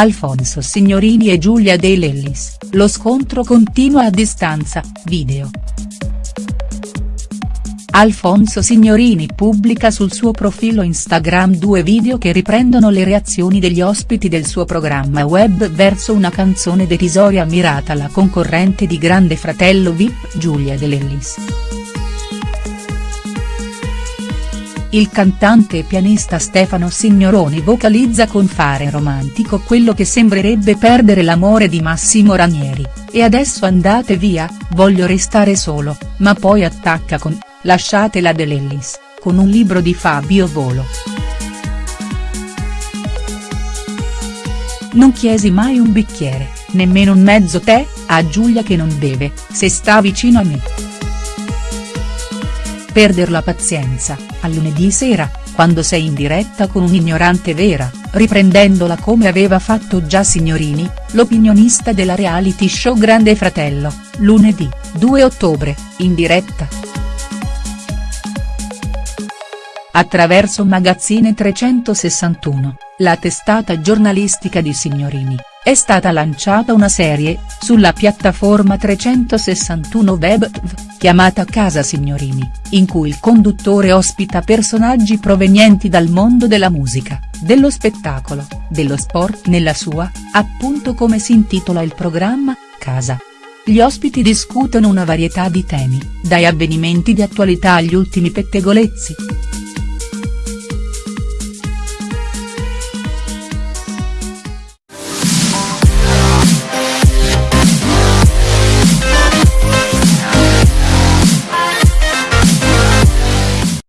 Alfonso Signorini e Giulia De Lellis, lo scontro continua a distanza, video. Alfonso Signorini pubblica sul suo profilo Instagram due video che riprendono le reazioni degli ospiti del suo programma web verso una canzone derisoria mirata alla concorrente di Grande Fratello Vip Giulia De Lellis. Il cantante e pianista Stefano Signoroni vocalizza con fare romantico quello che sembrerebbe perdere l'amore di Massimo Ranieri, e adesso andate via, voglio restare solo, ma poi attacca con, lasciatela De Lellis, con un libro di Fabio Volo. Non chiesi mai un bicchiere, nemmeno un mezzo tè, a Giulia che non beve, se sta vicino a me. Perder la pazienza, a lunedì sera, quando sei in diretta con un'ignorante vera, riprendendola come aveva fatto già Signorini, l'opinionista della reality show Grande Fratello, lunedì, 2 ottobre, in diretta. Attraverso Magazzine 361, la testata giornalistica di Signorini, è stata lanciata una serie, sulla piattaforma 361 Web chiamata Casa Signorini, in cui il conduttore ospita personaggi provenienti dal mondo della musica, dello spettacolo, dello sport nella sua, appunto come si intitola il programma, Casa. Gli ospiti discutono una varietà di temi, dai avvenimenti di attualità agli ultimi pettegolezzi.